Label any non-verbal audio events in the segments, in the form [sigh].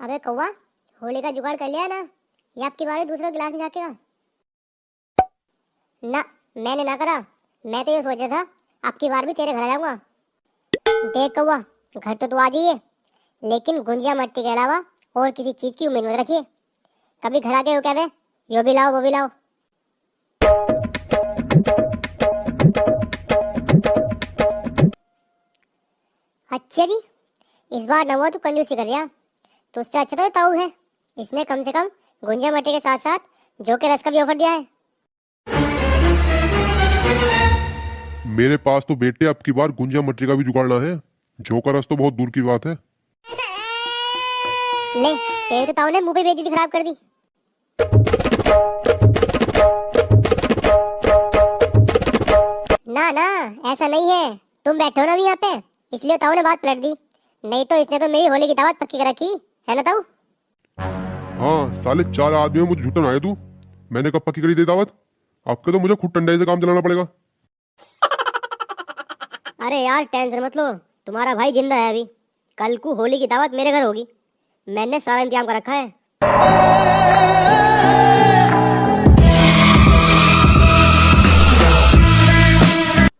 अबे कौवा, होली का जुगाड़ कर लिया ना? या आपकी बारी दूसरा गिलास में जाके का ना, मैंने ना करा। मैं तो ये सोचा था, आपकी बार भी तेरे घर जाऊँगा। देख कौवा, घर तो तू आ जाइए, लेकिन गुंजिया मट्टी के अलावा और किसी चीज़ की उम्मीद मत रखिए। कभी घर आ गए हो क्या बे? यो भी लाओ, वो भी लाओ। अच्छा जी, इस बार नवा तू कंजूसी कर रहा। तो उससे अच्छा तो ताऊ है। इसने कम से कम गुंजिया मट्टी के साथ साथ जो के रस का भी ऑफ़र दिया है। मेरे पास तो बेटे अब की बार गुंजिया मटरी का भी जुगाड़ना है। जो का रस तो बहुत दूर की बात है। ले तेरे तो ताऊ ने मुँह पे बेइज्जती खराब कर दी। ना ना ऐसा नहीं है। तुम बैठो ना अभी यहाँ पे इसलिए ताऊ ने बात पलट दी। नहीं तो इसने तो मेरी होली की दावत पक्की कर रखी है ना ताऊ। हाँ साले चार आदमी मुझे झूठन आए तू। मैंने कब पक्की करी दे दावत? आपके तो मुझे खुद टंडे से काम चलाना पड़ेगा। [laughs] अरे यार टेंशन मत लो। तुम्हारा भाई ज़िंदा है अभी। कल को होली की दावत मेरे घर होगी। मैंने सारा इंतज़ाम कर रखा है।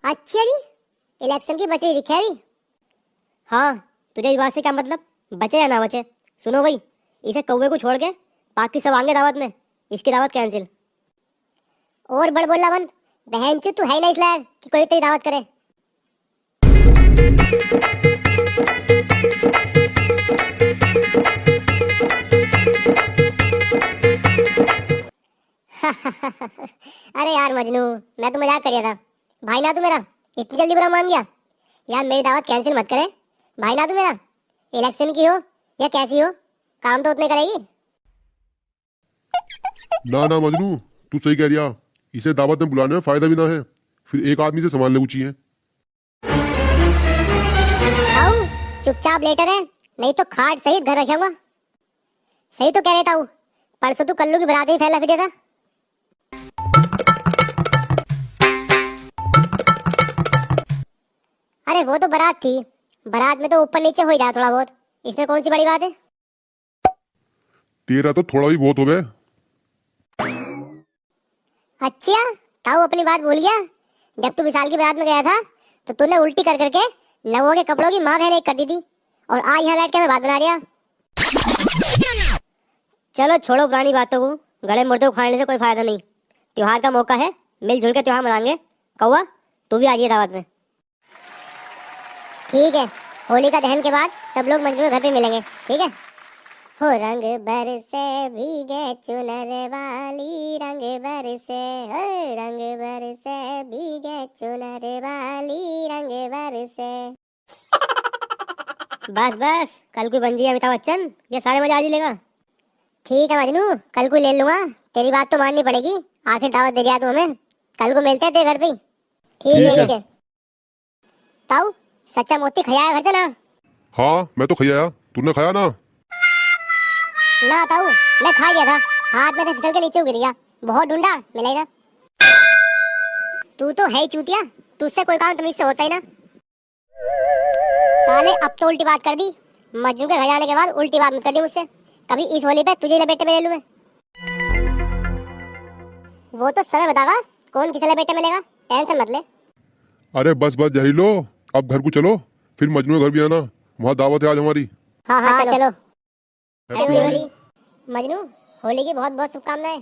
अच्छा जी इलेक्शन की बचे दिखे अभी। हाँ तुझे इस बात से क्या मतलब? बचे या ना बचे? सुनो भाई, इसे कौवे को छोड़ के बाकी सब आएँगे दावत में। इसकी दावत कैंसिल और बड़ बोला बन बहन चो, तू है ना इस लायक कि कोई तेरी दावत करे। अरे यार मजनू, मैं तो मज़ाक कर रहा था। भाई ना तू मेरा, इतनी जल्दी बुरा मान गया। यार मेरी दावत कैंसिल मत करे। भाई ना तू मेरा इलेक्शन की हो या कैसी हो? काम तो उतने करेगी। ना ना मजनू तू सही कह रिया इसे दावत में बुलाने में फ़ायदा भी ना है। फिर एक आदमी से संभालने ऊँची है चुपचाप लेटर है। नहीं तो खाट सहित घर रखूँगा सही तो कह रहे ताऊ। परसों तू कल्लू की बरात ही फैला फिरे था अरे वो तो बारात थी। बारात में तो ऊपर नीचे हो ही जाए थोड़ा बहुत। इसमें कौन सी बड़ी बात है? तेरा तो थोड़ा भी बहुत हो गए अच्छा ताऊ अपनी बात भूल गया? जब तू विशाल की बारात में गया था तो तूने उल्टी कर करके नवों के कपड़ों की माँ बहन एक कर दी थी और आज यहाँ बैठ के मैं बात बना रिया चलो छोड़ो पुरानी बातों को गड़े मुर्दे खाने से कोई फ़ायदा नहीं। त्योहार का मौका है मिलजुल के त्योहार मनाएँगे। कौआ तू भी आ जाइए दावत में। ठीक है। होली का दहन के बाद सब लोग मंजू के घर पे मिलेंगे ठीक है? हो रंग बरसे भीगे चुनर वाली रंग बरसे हो रंग बरसे भीगे चुनर वाली रंग बरसे बस बस कल को बन जाइए अमिताभ बच्चन ये सारे मज़ा आज ही लेगा। ठीक है मजनू कल को ले लूँगा तेरी बात तो माननी पड़ेगी आखिर दावत दे दिया तू हमें कल को मिलते हैं तेरे घर पे ठीक है। ठीक है। ताऊ सच्चा मोती खिलाया घर से ना? हाँ मैं तो खैया तूने खाया ना? ना ताऊ मैं खा गया था। हाथ में से फिसल के नीचे गिर गया बहुत ढूंढा मिला ना तू तो है ही चूतिया। तुझसे कोई काम तमीज से होता ही ना। साले अब तो उल्टी बात कर दी। मजनू के घर जाने के बाद उल्टी बात मत कर दी मुझसे। कभी इस होली पे तुझे लपेटे में ले लूँ मैं? वो तो समय बतागा कौन किसे लपेटे में लेगा? टेंशन मत ले। अरे बस बस जहरीलो। अब घर को चलो फिर मजनू घर भी आना। वहाँ दावत है आज हमारी। हाँ हाँ चलो। Happy Holi। होली। मजनू होली की बहुत बहुत शुभकामनाएँ।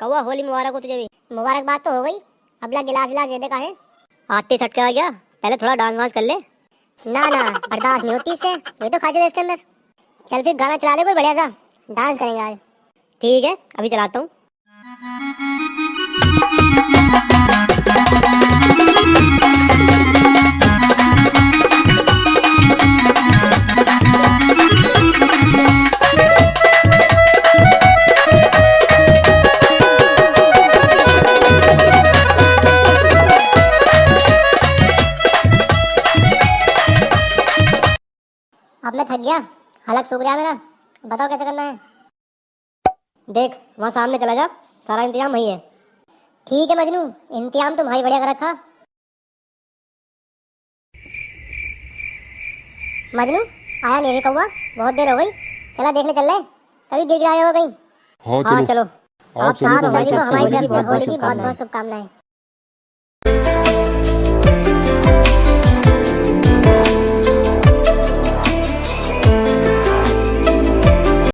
कौवा होली मुबारक हो तुझे भी। मुबारकबाद तो हो गई। अगला गिलास गिलास दे दे का है आते सट के आ गया। पहले थोड़ा डांस वांस कर ले। ना ना बर्दाश्त नहीं होती इससे ये तो खाते इसके अंदर। चल फिर गाना चला ले कोई बढ़िया सा। डांस करेंगे आज। ठीक है अभी चलाता हूँ। थक गया। हलक सूख गया मेरा। बताओ कैसे करना है? देख वहाँ सामने चला जा। सारा इंतज़ाम वही है। ठीक है मजनू इंतज़ाम तो भाई बढ़िया कर रखा। मजनू आया नहीं अभी कौवा? बहुत देर हो गई। चला देखने चल रहे कभी गिर गिराया होगा कहीं? हाँ हाँ चलो। आप आप सभी को हमारी तरफ़ से होली की बहुत बहुत शुभकामनाएँ।